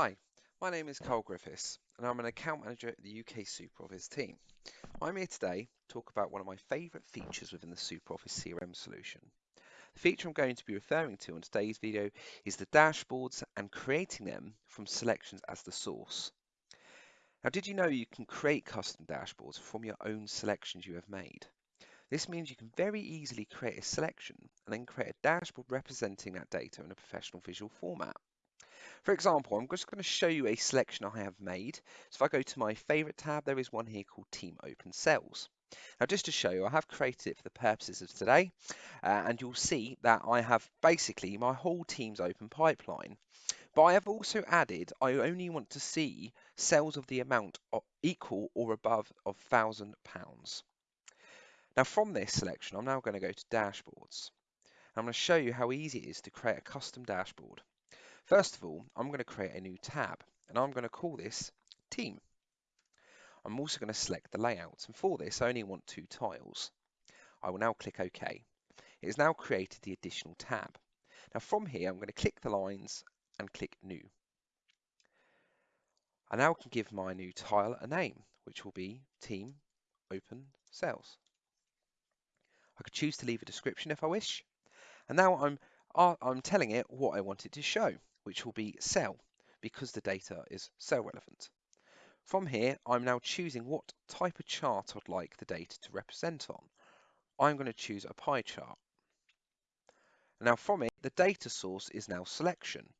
Hi, my name is Carl Griffiths and I'm an account manager at the UK SuperOffice team. I'm here today to talk about one of my favourite features within the SuperOffice CRM solution. The feature I'm going to be referring to in today's video is the dashboards and creating them from selections as the source. Now did you know you can create custom dashboards from your own selections you have made? This means you can very easily create a selection and then create a dashboard representing that data in a professional visual format. For example, I'm just going to show you a selection I have made. So if I go to my favorite tab, there is one here called Team Open Sales. Now, just to show you, I have created it for the purposes of today, uh, and you'll see that I have basically my whole team's open pipeline. But I have also added, I only want to see sales of the amount equal or above of £1,000. Now, from this selection, I'm now going to go to dashboards. I'm going to show you how easy it is to create a custom dashboard. First of all, I'm going to create a new tab and I'm going to call this team. I'm also going to select the layout and for this I only want two tiles. I will now click OK. It has now created the additional tab. Now from here I'm going to click the lines and click new. I now can give my new tile a name which will be team open sales. I could choose to leave a description if I wish and now I'm uh, I'm telling it what I want it to show which will be sale because the data is sale relevant. From here, I'm now choosing what type of chart I'd like the data to represent on. I'm going to choose a pie chart. Now from it, the data source is now selection.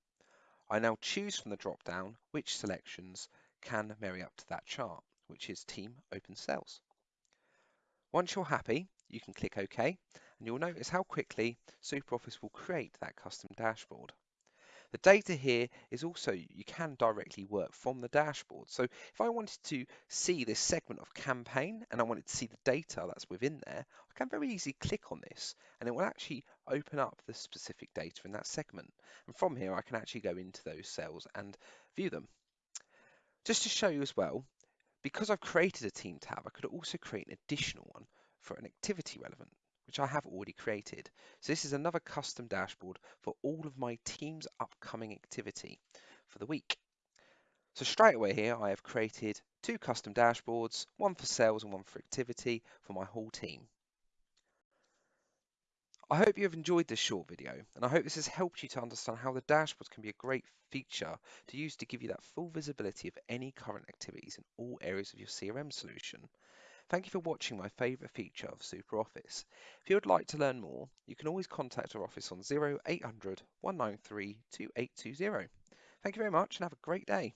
I now choose from the drop down which selections can marry up to that chart, which is Team Open Sales. Once you're happy, you can click OK, and you'll notice how quickly SuperOffice will create that custom dashboard. The data here is also, you can directly work from the dashboard. So if I wanted to see this segment of campaign and I wanted to see the data that's within there, I can very easily click on this and it will actually open up the specific data in that segment. And from here, I can actually go into those sales and view them. Just to show you as well, because I've created a team tab, I could also create an additional one for an activity relevant which I have already created. So this is another custom dashboard for all of my team's upcoming activity for the week. So straight away here, I have created two custom dashboards, one for sales and one for activity for my whole team. I hope you have enjoyed this short video and I hope this has helped you to understand how the dashboards can be a great feature to use to give you that full visibility of any current activities in all areas of your CRM solution. Thank you for watching my favourite feature of SuperOffice. If you would like to learn more, you can always contact our office on 0800 193 2820. Thank you very much and have a great day.